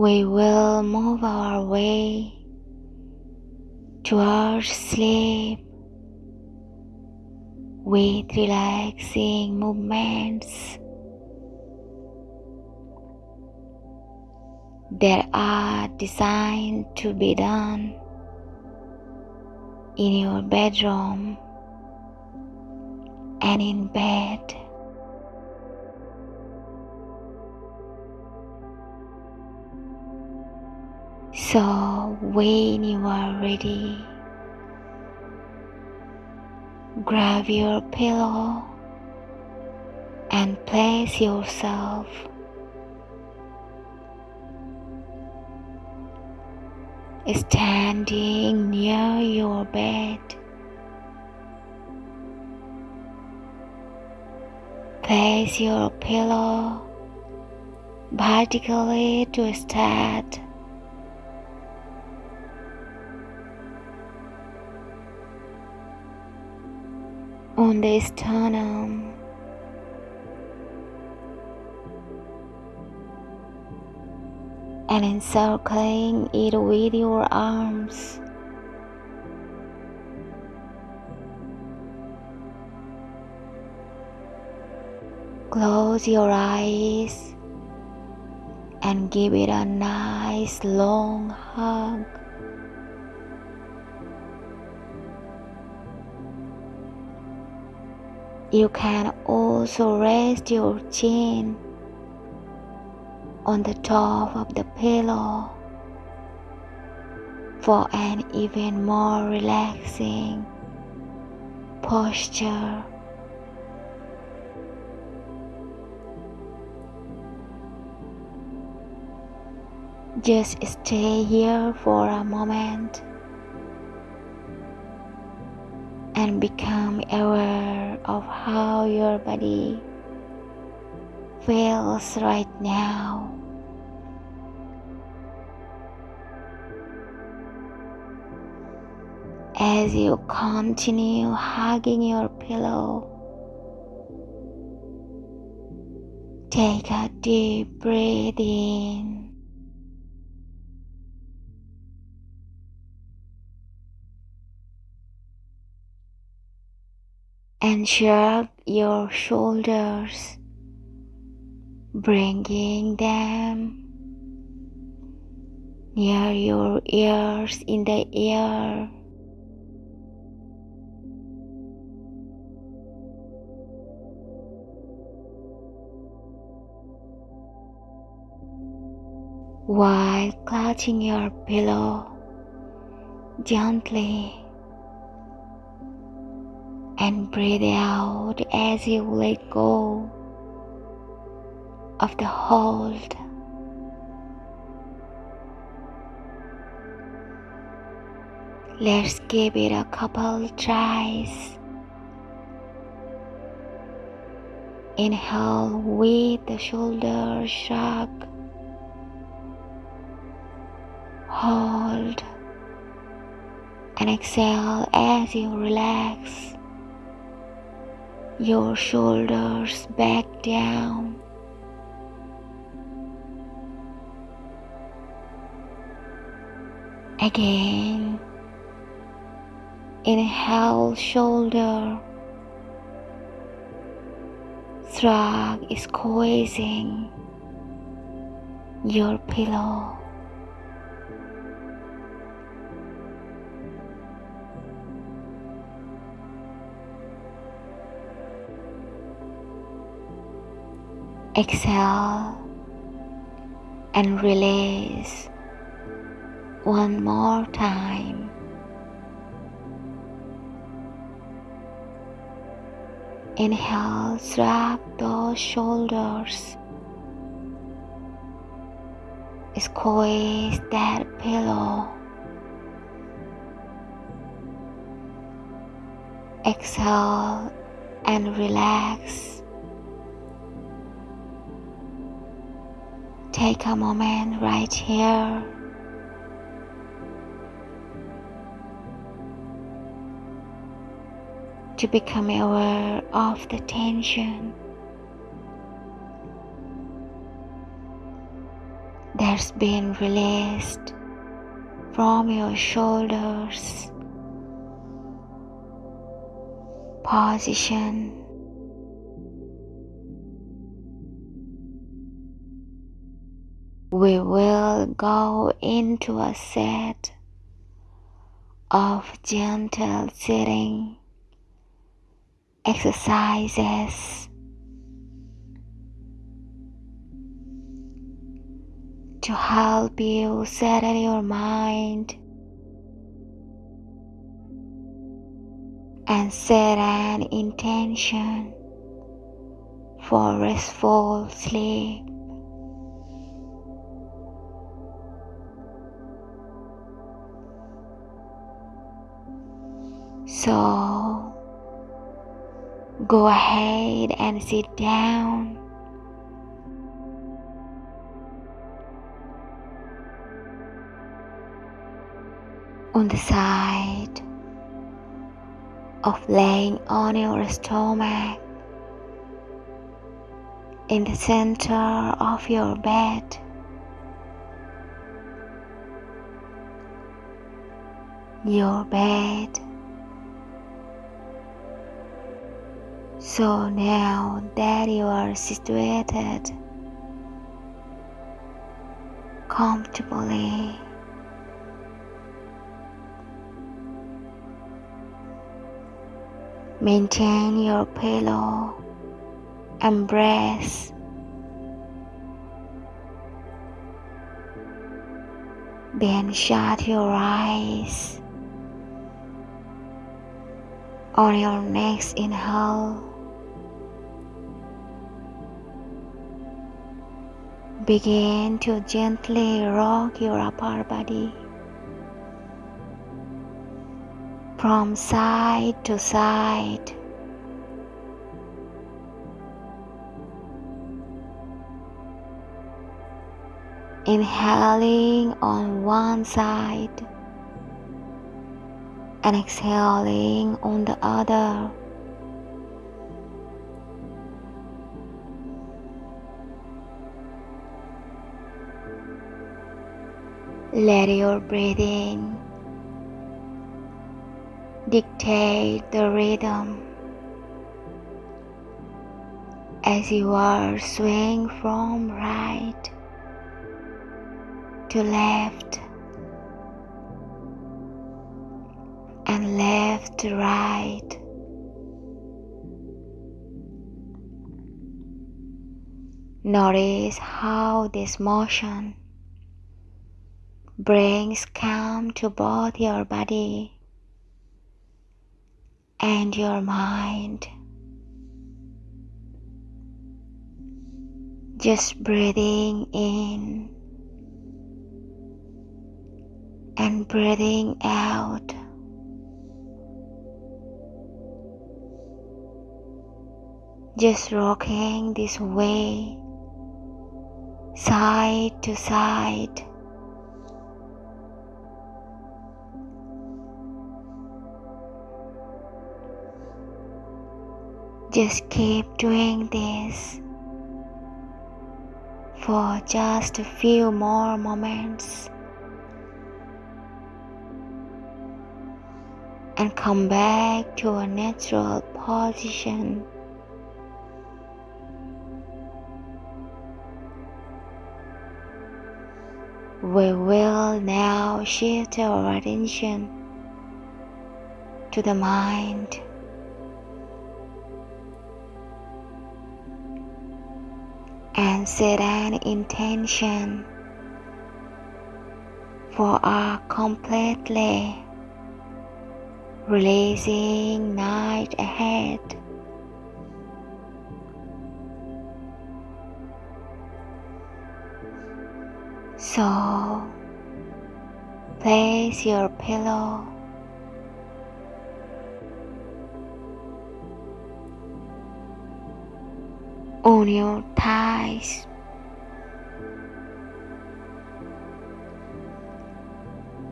we will move our way towards sleep with relaxing movements that are designed to be done in your bedroom and in bed. So, when you are ready, grab your pillow and place yourself standing near your bed. Place your pillow vertically to start. On the sternum. and encircling it with your arms. Close your eyes and give it a nice long hug. You can also rest your chin on the top of the pillow for an even more relaxing posture. Just stay here for a moment and become aware of how your body feels right now. As you continue hugging your pillow, take a deep breath in. And shrug your shoulders bringing them near your ears in the air. While clutching your pillow gently and breathe out as you let go of the hold. Let's give it a couple tries. Inhale with the shoulder shrug. Hold and exhale as you relax your shoulders back down. Again, inhale shoulder. Shrug is squeezing your pillow. Exhale and release one more time. Inhale, drop those shoulders. Squeeze that pillow. Exhale and relax. Take a moment right here. To become aware of the tension. That's been released from your shoulders. Position. We will go into a set of gentle sitting exercises to help you settle your mind and set an intention for restful sleep. So go ahead and sit down. On the side of laying on your stomach in the center of your bed. Your bed So now that you are situated comfortably, maintain your pillow embrace. Then shut your eyes on your next inhale. Begin to gently rock your upper body from side to side. Inhaling on one side and exhaling on the other. Let your breathing dictate the rhythm as you are swaying from right to left and left to right. Notice how this motion brings calm to both your body and your mind. Just breathing in and breathing out. Just rocking this way, side to side. Just keep doing this for just a few more moments and come back to a natural position. We will now shift our attention to the mind. Set an intention for a completely releasing night ahead. So place your pillow on your thighs.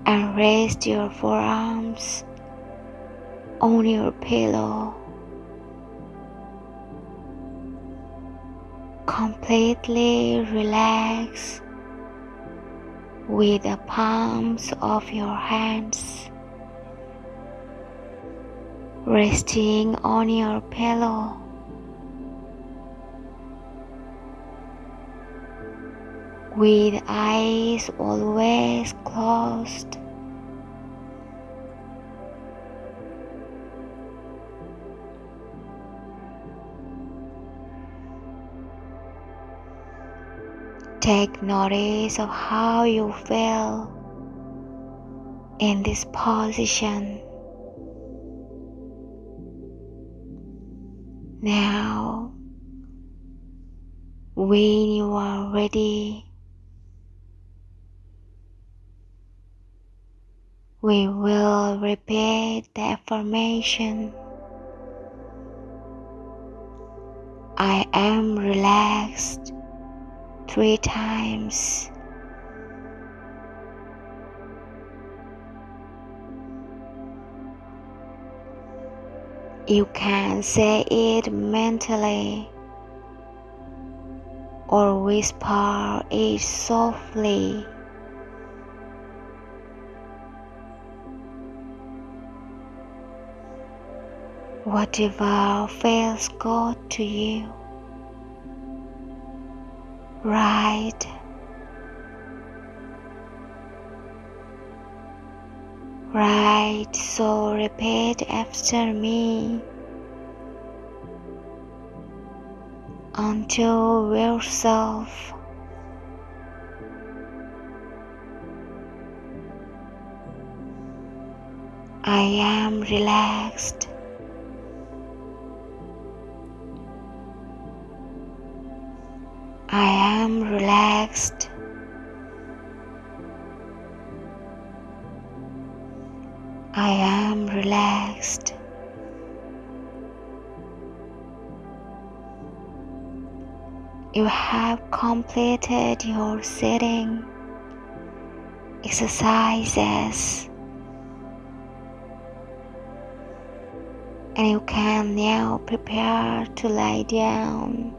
And rest your forearms on your pillow. Completely relax with the palms of your hands resting on your pillow. With eyes always closed. Take notice of how you feel in this position. Now, when you are ready, we will repeat the affirmation. I am relaxed three times. You can say it mentally or whisper it softly. Whatever feels good to you. Right. Right, so repeat after me until yourself. I am relaxed. I am relaxed. I am relaxed. You have completed your sitting exercises and you can now prepare to lie down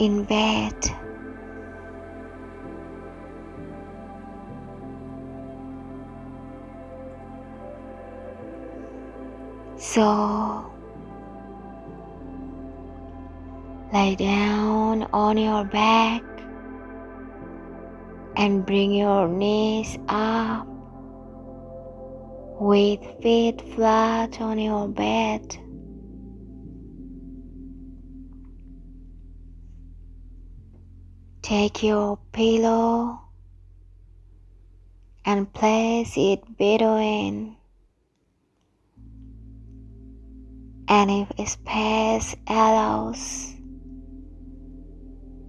in bed. So lay down on your back and bring your knees up with feet flat on your bed. Take your pillow and place it between and if space allows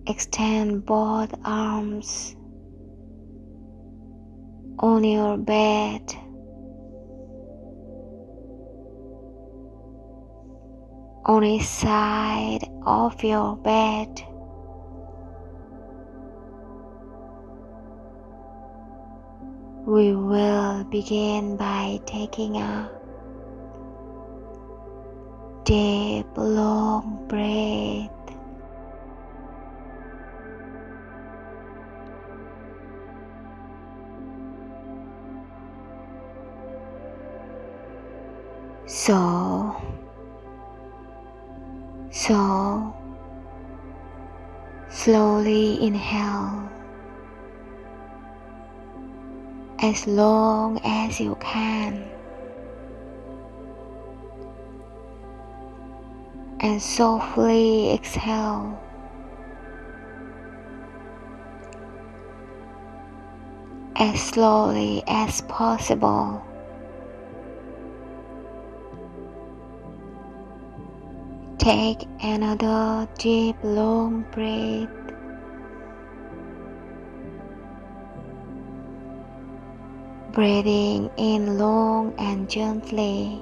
extend both arms on your bed. On each side of your bed We will begin by taking a deep, long breath. So, so, slowly inhale. As long as you can. And softly exhale. As slowly as possible. Take another deep long breath. Breathing in long and gently.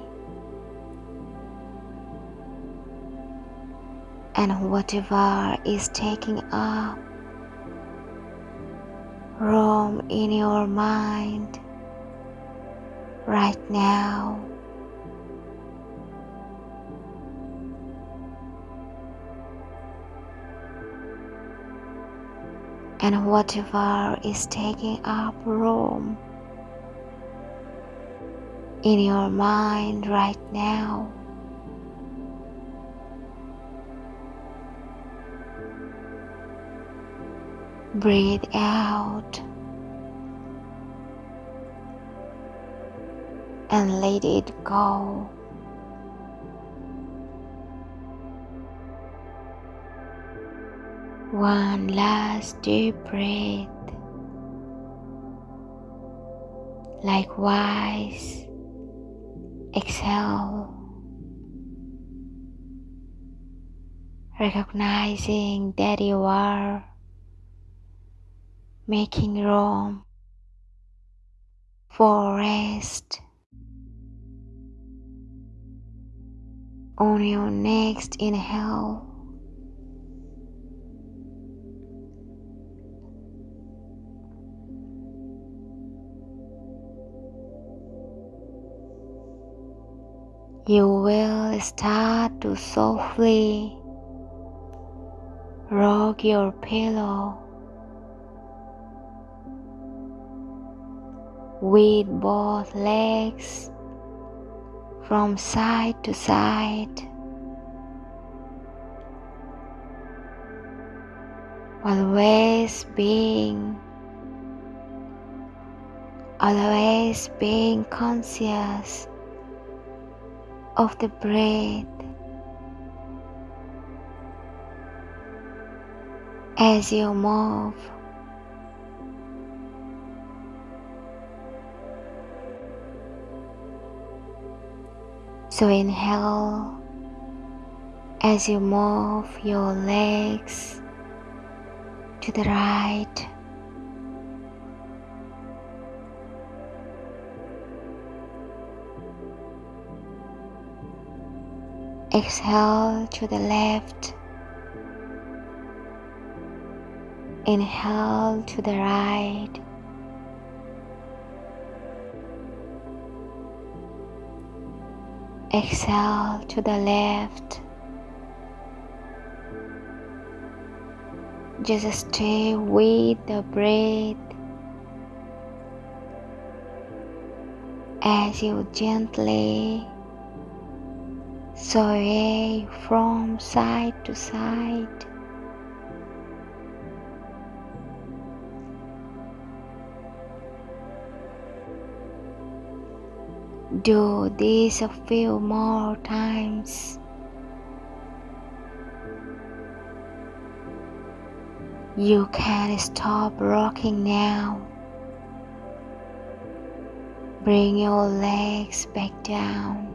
And whatever is taking up room in your mind right now. and whatever is taking up room in your mind right now. Breathe out and let it go. One last deep breath. Likewise, exhale, recognizing that you are making room for rest on your next inhale. You will start to softly rock your pillow with both legs from side to side. Always being always being conscious of the breath as you move. So inhale as you move your legs to the right Exhale to the left. Inhale to the right. Exhale to the left. Just stay with the breath as you gently sway from side to side. Do this a few more times. You can stop rocking now. Bring your legs back down.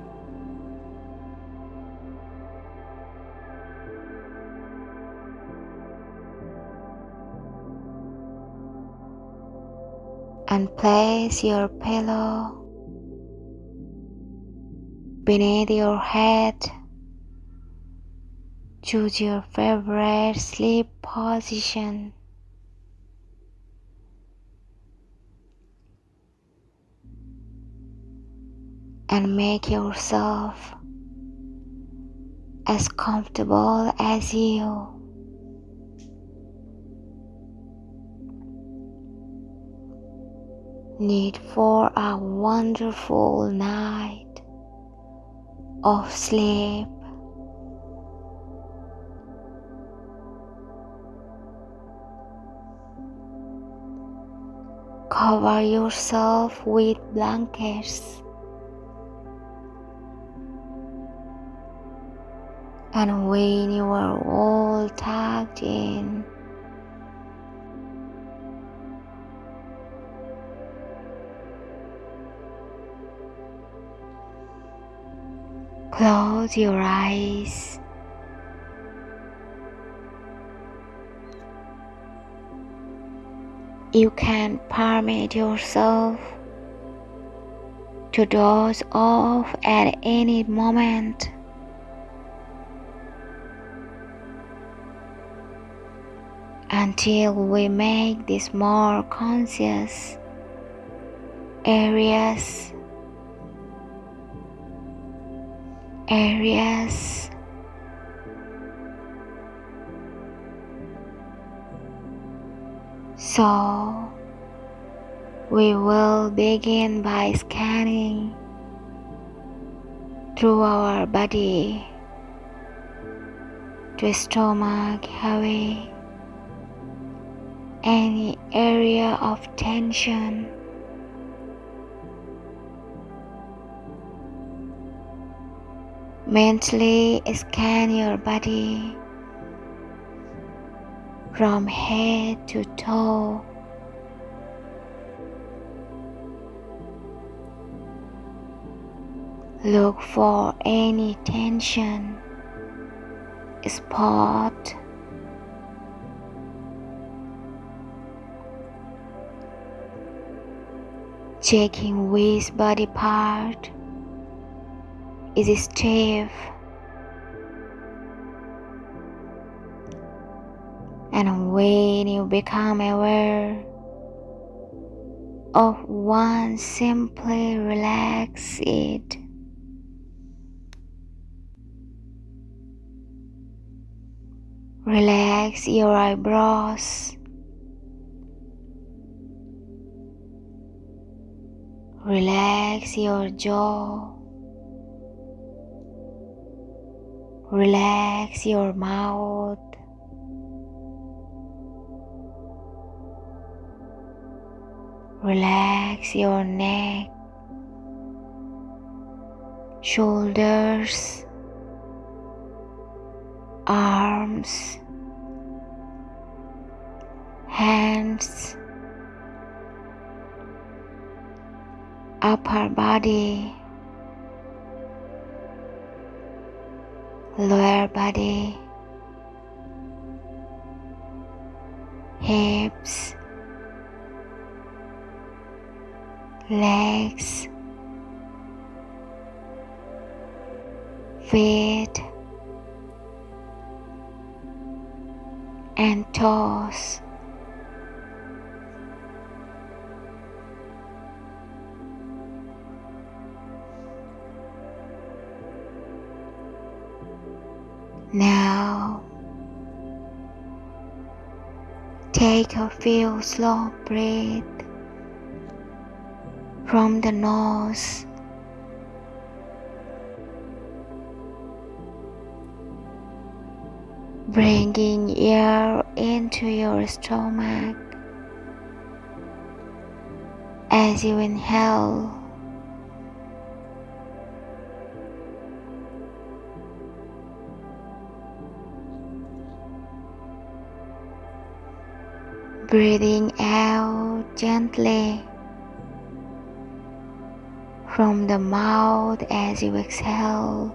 And place your pillow beneath your head. Choose your favorite sleep position. And make yourself as comfortable as you. Need for a wonderful night of sleep. Cover yourself with blankets and when you are all tucked in Close your eyes. You can permit yourself to doze off at any moment. Until we make this more conscious areas areas So, we will begin by scanning through our body to stomach away any area of tension. Mentally scan your body from head to toe. Look for any tension, spot, checking which body part is stiff and when you become aware of one simply relax it. Relax your eyebrows. Relax your jaw relax your mouth. Relax your neck, shoulders, arms, hands, upper body, lower body, hips legs, feet, and toes. Now, take a few slow breaths from the nose. Bringing air into your stomach as you inhale. Breathing out gently from the mouth as you exhale.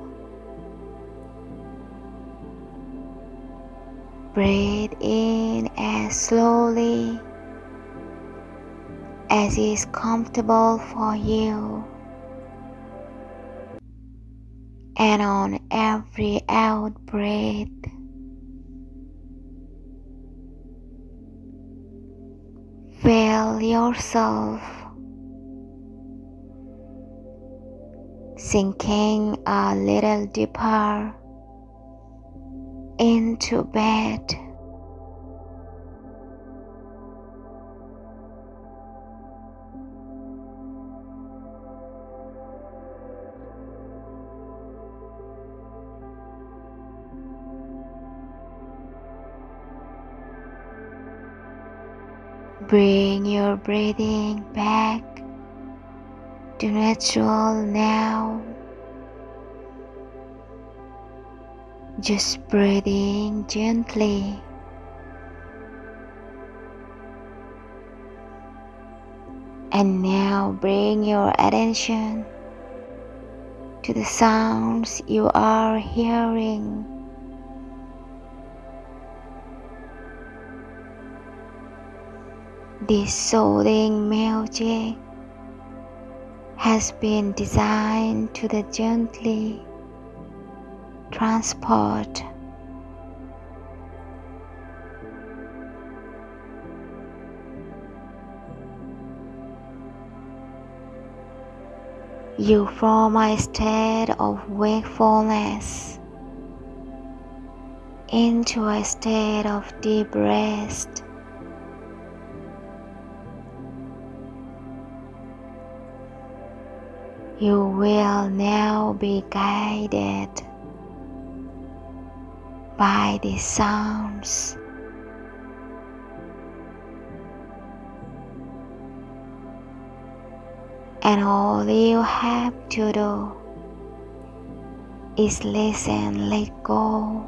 Breathe in as slowly as is comfortable for you. And on every out breath, feel yourself sinking a little deeper into bed. Bring your breathing back to natural now. Just breathing gently. And now bring your attention to the sounds you are hearing. This soothing music has been designed to the gently transport. You from a state of wakefulness into a state of deep rest You will now be guided by the sounds. And all you have to do is listen, let go